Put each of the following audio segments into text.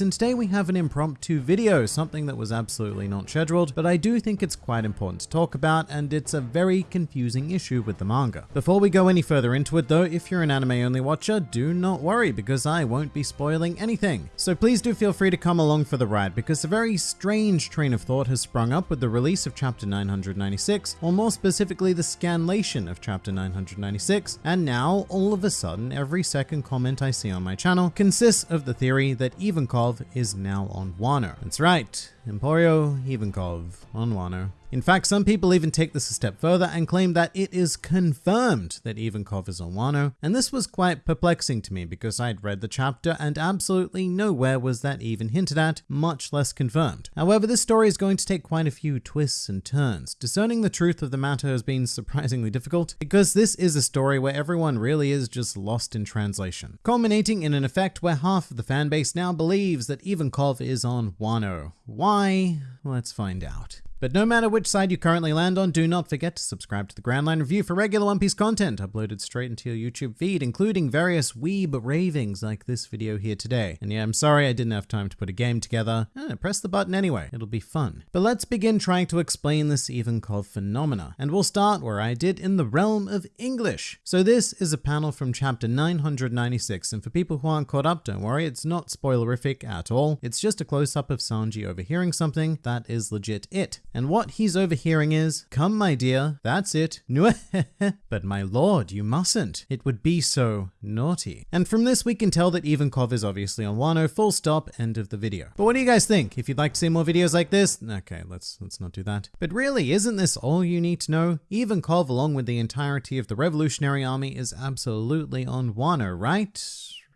And today we have an impromptu video, something that was absolutely not scheduled, but I do think it's quite important to talk about and it's a very confusing issue with the manga. Before we go any further into it though, if you're an anime only watcher, do not worry because I won't be spoiling anything. So please do feel free to come along for the ride because a very strange train of thought has sprung up with the release of chapter 996, or more specifically the scanlation of chapter 996, and now all of a sudden every second comment I see on my channel consists of the theory that Is now on Wano. That's right, Emporio Ivankov on Wano. In fact, some people even take this a step further and claim that it is confirmed that Ivankov is on Wano, and this was quite perplexing to me because I'd read the chapter and absolutely nowhere was that even hinted at, much less confirmed. However, this story is going to take quite a few twists and turns. Discerning the truth of the matter has been surprisingly difficult because this is a story where everyone really is just lost in translation, culminating in an effect where half of the fanbase now believes that Ivankov is on Wano. Why? Let's find out. But no matter which side you currently land on, do not forget to subscribe to the Grand Line Review for regular One Piece content uploaded straight into your YouTube feed, including various weeb ravings like this video here today. And yeah, I'm sorry I didn't have time to put a game together. Eh, press the button anyway, it'll be fun. But let's begin trying to explain this even Ivankov phenomena, and we'll start where I did in the realm of English. So this is a panel from chapter 996, and for people who aren't caught up, don't worry, it's not spoilerific at all. It's just a close-up of Sanji overhearing something that is legit it. And what he's overhearing is, Come, my dear, that's it. but my lord, you mustn't. It would be so naughty. And from this, we can tell that Ivankov is obviously on Wano, full stop, end of the video. But what do you guys think? If you'd like to see more videos like this, okay, let's let's not do that. But really, isn't this all you need to know? Ivankov, along with the entirety of the Revolutionary Army, is absolutely on Wano, right?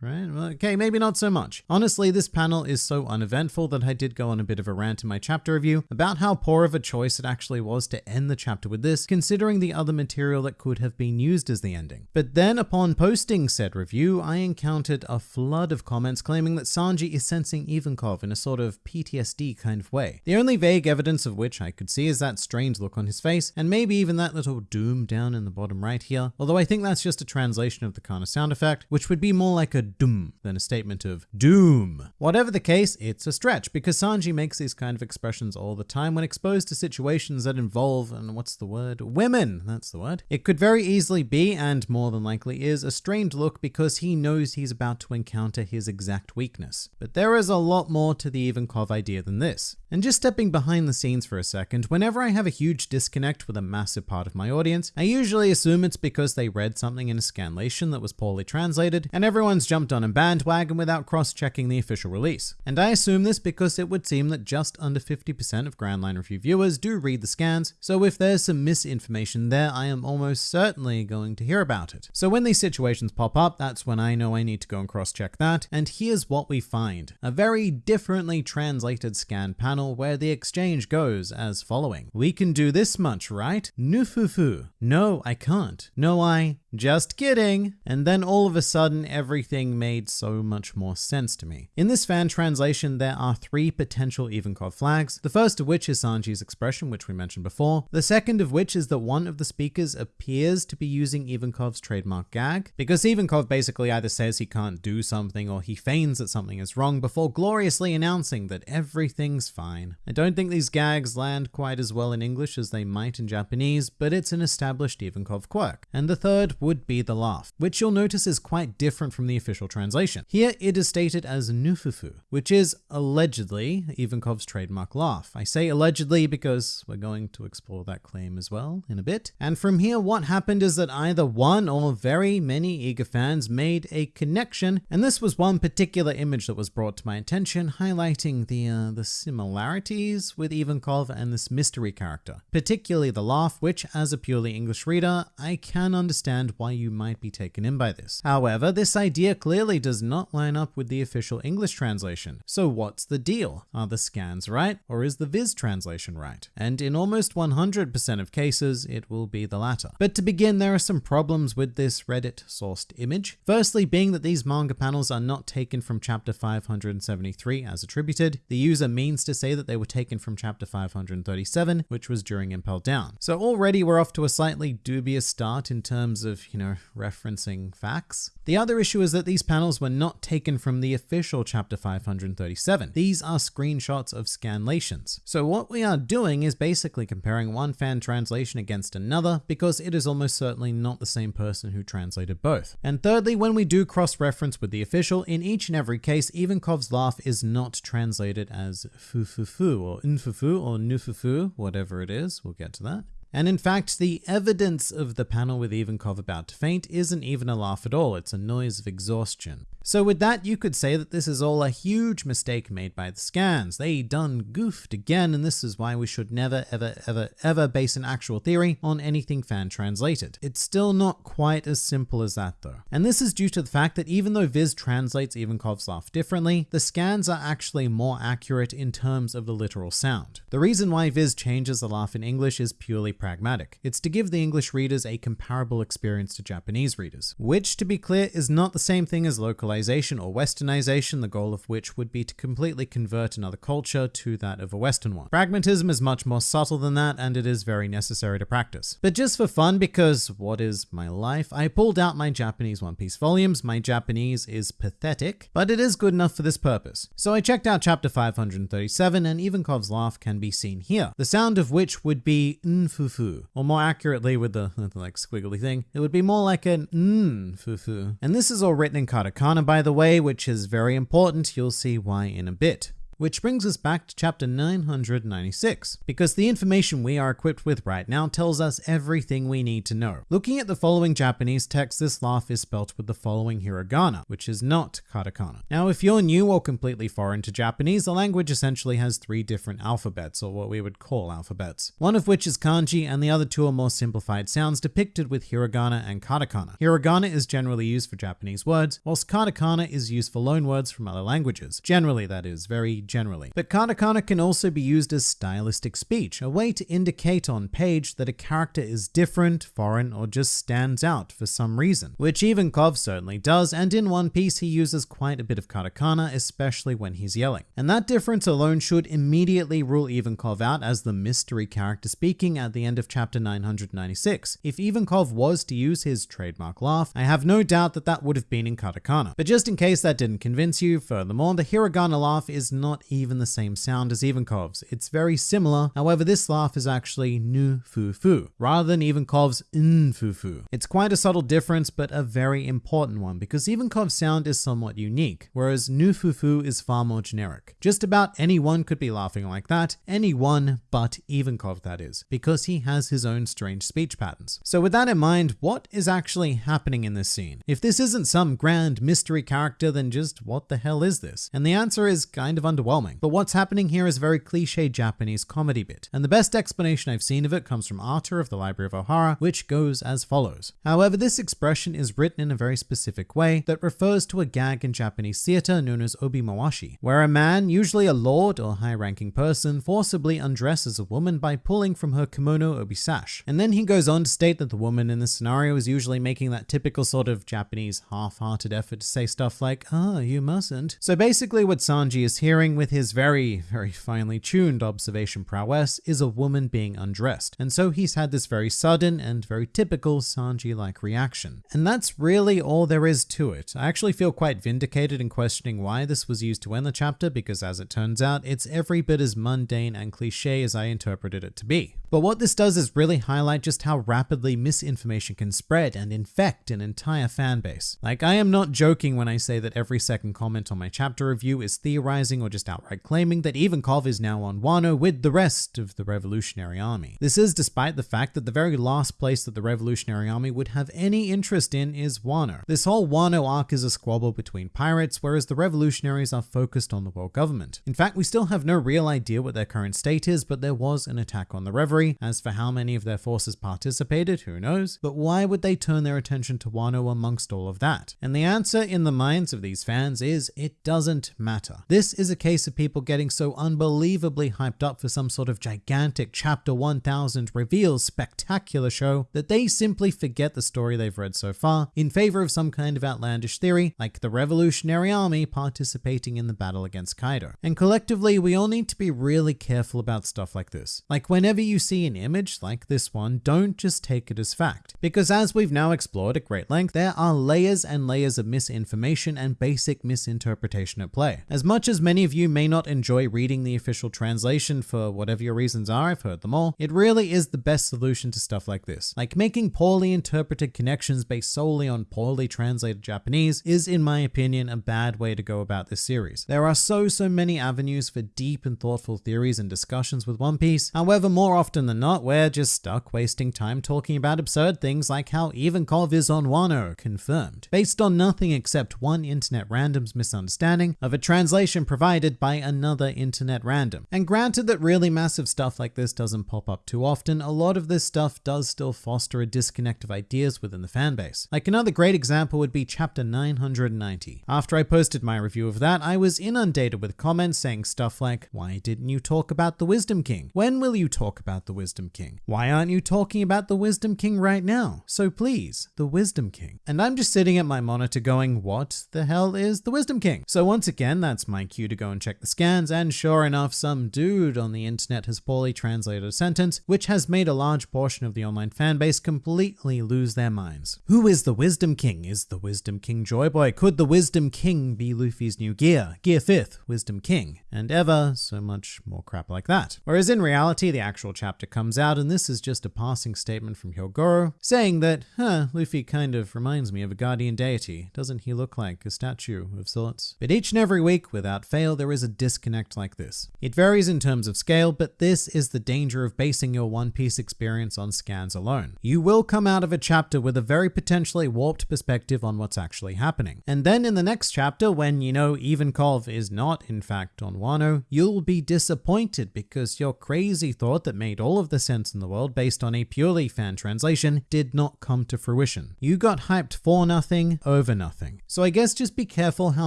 Right? Okay, maybe not so much. Honestly, this panel is so uneventful that I did go on a bit of a rant in my chapter review about how poor of a choice it actually was to end the chapter with this, considering the other material that could have been used as the ending. But then upon posting said review, I encountered a flood of comments claiming that Sanji is sensing Ivankov in a sort of PTSD kind of way. The only vague evidence of which I could see is that strange look on his face, and maybe even that little doom down in the bottom right here, although I think that's just a translation of the Kana sound effect, which would be more like a doom than a statement of doom. Whatever the case, it's a stretch because Sanji makes these kind of expressions all the time when exposed to situations that involve, and what's the word? Women, that's the word. It could very easily be, and more than likely is, a strained look because he knows he's about to encounter his exact weakness. But there is a lot more to the Ivankov idea than this. And just stepping behind the scenes for a second, whenever I have a huge disconnect with a massive part of my audience, I usually assume it's because they read something in a scanlation that was poorly translated, and everyone's jumped on a bandwagon without cross-checking the official release. And I assume this because it would seem that just under 50% of Grand Line Review viewers do read the scans, so if there's some misinformation there, I am almost certainly going to hear about it. So when these situations pop up, that's when I know I need to go and cross-check that, and here's what we find. A very differently translated scan panel where the exchange goes as following. We can do this much, right? Nufufu. No, I can't. No, I just kidding. And then all of a sudden, everything made so much more sense to me. In this fan translation, there are three potential Ivankov flags, the first of which is Sanji's expression, which we mentioned before. The second of which is that one of the speakers appears to be using Ivankov's trademark gag, because Ivankov basically either says he can't do something or he feigns that something is wrong before gloriously announcing that everything's fine. I don't think these gags land quite as well in English as they might in Japanese, but it's an established Ivankov quirk. And the third would be the laugh, which you'll notice is quite different from the official translation. Here it is stated as nufufu, which is allegedly Ivankov's trademark laugh. I say allegedly because we're going to explore that claim as well in a bit. And from here, what happened is that either one or very many eager fans made a connection, and this was one particular image that was brought to my attention, highlighting the uh, the similarities with Ivankov and this mystery character, particularly the laugh, which as a purely English reader, I can understand why you might be taken in by this. However, this idea clearly does not line up with the official English translation. So what's the deal? Are the scans right or is the Viz translation right? And in almost 100% of cases, it will be the latter. But to begin, there are some problems with this Reddit sourced image. Firstly, being that these manga panels are not taken from chapter 573 as attributed, the user means to say that they were taken from chapter 537, which was during Impel Down. So already we're off to a slightly dubious start in terms of you know, referencing facts. The other issue is that these these panels were not taken from the official chapter 537. These are screenshots of scanlations. So what we are doing is basically comparing one fan translation against another because it is almost certainly not the same person who translated both. And thirdly, when we do cross-reference with the official, in each and every case, Ivankov's laugh is not translated as fu-fu-fu or unfufu or nufufu, whatever it is. We'll get to that. And in fact, the evidence of the panel with Ivankov about to faint isn't even a laugh at all, it's a noise of exhaustion. So with that, you could say that this is all a huge mistake made by the scans. They done goofed again, and this is why we should never, ever, ever, ever base an actual theory on anything fan translated. It's still not quite as simple as that though. And this is due to the fact that even though Viz translates Ivankov's laugh differently, the scans are actually more accurate in terms of the literal sound. The reason why Viz changes the laugh in English is purely pragmatic. It's to give the English readers a comparable experience to Japanese readers, which to be clear is not the same thing as localization or westernization, the goal of which would be to completely convert another culture to that of a Western one. Pragmatism is much more subtle than that, and it is very necessary to practice. But just for fun, because what is my life, I pulled out my Japanese One Piece volumes. My Japanese is pathetic, but it is good enough for this purpose. So I checked out chapter 537, and Ivankov's laugh can be seen here, the sound of which would be nfufu, or more accurately with the, like squiggly thing, it would be more like an nfufu. And this is all written in katakana by the way, which is very important. You'll see why in a bit. Which brings us back to chapter 996, because the information we are equipped with right now tells us everything we need to know. Looking at the following Japanese text, this laugh is spelt with the following hiragana, which is not katakana. Now, if you're new or completely foreign to Japanese, the language essentially has three different alphabets, or what we would call alphabets. One of which is kanji, and the other two are more simplified sounds depicted with hiragana and katakana. Hiragana is generally used for Japanese words, whilst katakana is used for loanwords from other languages. Generally, that is, very generally. But katakana can also be used as stylistic speech, a way to indicate on page that a character is different, foreign, or just stands out for some reason, which Ivankov certainly does, and in One Piece he uses quite a bit of katakana, especially when he's yelling. And that difference alone should immediately rule Ivankov out as the mystery character speaking at the end of chapter 996. If Ivankov was to use his trademark laugh, I have no doubt that that would have been in katakana. But just in case that didn't convince you, furthermore, the hiragana laugh is not not even the same sound as Ivankov's. It's very similar, however this laugh is actually nu fu fu, rather than Ivankov's n fu fu. It's quite a subtle difference, but a very important one, because Ivankov's sound is somewhat unique, whereas nu fu fu is far more generic. Just about anyone could be laughing like that, anyone but Ivankov that is, because he has his own strange speech patterns. So with that in mind, what is actually happening in this scene? If this isn't some grand mystery character, then just what the hell is this? And the answer is kind of underwhelming underwhelming. But what's happening here is a very cliche Japanese comedy bit, and the best explanation I've seen of it comes from Arthur of the Library of Ohara, which goes as follows. However, this expression is written in a very specific way that refers to a gag in Japanese theater known as obimawashi, where a man, usually a lord or high-ranking person, forcibly undresses a woman by pulling from her kimono obisash. And then he goes on to state that the woman in the scenario is usually making that typical sort of Japanese half-hearted effort to say stuff like, ah, oh, you mustn't. So basically what Sanji is hearing with his very, very finely tuned observation prowess is a woman being undressed. And so he's had this very sudden and very typical Sanji-like reaction. And that's really all there is to it. I actually feel quite vindicated in questioning why this was used to end the chapter because as it turns out, it's every bit as mundane and cliche as I interpreted it to be. But what this does is really highlight just how rapidly misinformation can spread and infect an entire fan base. Like, I am not joking when I say that every second comment on my chapter review is theorizing or just outright claiming that Ivankov is now on Wano with the rest of the Revolutionary Army. This is despite the fact that the very last place that the Revolutionary Army would have any interest in is Wano. This whole Wano arc is a squabble between pirates, whereas the revolutionaries are focused on the world government. In fact, we still have no real idea what their current state is, but there was an attack on the Reverie as for how many of their forces participated, who knows? But why would they turn their attention to Wano amongst all of that? And the answer in the minds of these fans is it doesn't matter. This is a case of people getting so unbelievably hyped up for some sort of gigantic chapter 1000 reveals spectacular show that they simply forget the story they've read so far in favor of some kind of outlandish theory like the Revolutionary Army participating in the battle against Kaido. And collectively, we all need to be really careful about stuff like this. Like whenever you see an image like this one, don't just take it as fact. Because as we've now explored at great length, there are layers and layers of misinformation and basic misinterpretation at play. As much as many of you may not enjoy reading the official translation for whatever your reasons are, I've heard them all, it really is the best solution to stuff like this. Like making poorly interpreted connections based solely on poorly translated Japanese is, in my opinion, a bad way to go about this series. There are so, so many avenues for deep and thoughtful theories and discussions with One Piece. However, more often than not, we're just stuck wasting time talking about absurd things like how Ivankov is on Wano, confirmed, based on nothing except one internet random's misunderstanding of a translation provided by another internet random. And granted that really massive stuff like this doesn't pop up too often, a lot of this stuff does still foster a disconnect of ideas within the fanbase. Like another great example would be chapter 990. After I posted my review of that, I was inundated with comments saying stuff like, why didn't you talk about the Wisdom King? When will you talk about the Wisdom King? Why aren't you talking about the Wisdom King right now? So please, the Wisdom King. And I'm just sitting at my monitor going, what the hell is the Wisdom King? So once again, that's my cue to go and check the scans, and sure enough, some dude on the internet has poorly translated a sentence, which has made a large portion of the online fanbase completely lose their minds. Who is the Wisdom King? Is the Wisdom King Joy Boy? Could the Wisdom King be Luffy's new gear? Gear 5th, Wisdom King. And ever so much more crap like that. Whereas in reality, the actual chapter comes out, and this is just a passing statement from Hyogoro, saying that, huh, Luffy kind of reminds me of a guardian deity. Doesn't he look like a statue of sorts? But each and every week, without fail, there is a disconnect like this. It varies in terms of scale, but this is the danger of basing your One Piece experience on scans alone. You will come out of a chapter with a very potentially warped perspective on what's actually happening. And then in the next chapter, when you know even Ivankov is not in fact on Wano, you'll be disappointed because your crazy thought that made all of the sense in the world based on a purely fan translation did not come to fruition. You got hyped for nothing, over nothing. So I guess just be careful how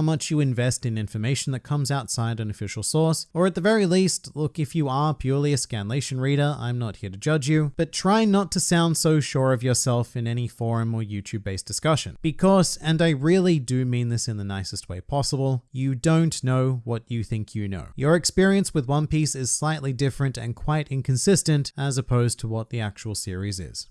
much you invest in information that comes outside an official source, or at the very least, look, if you are purely a Scanlation reader, I'm not here to judge you, but try not to sound so sure of yourself in any forum or YouTube based discussion. Because, and I really do mean this in the nicest way possible, you don't know what you think you know. Your experience with One Piece is slightly different and quite inconsistent as opposed to what the actual series is.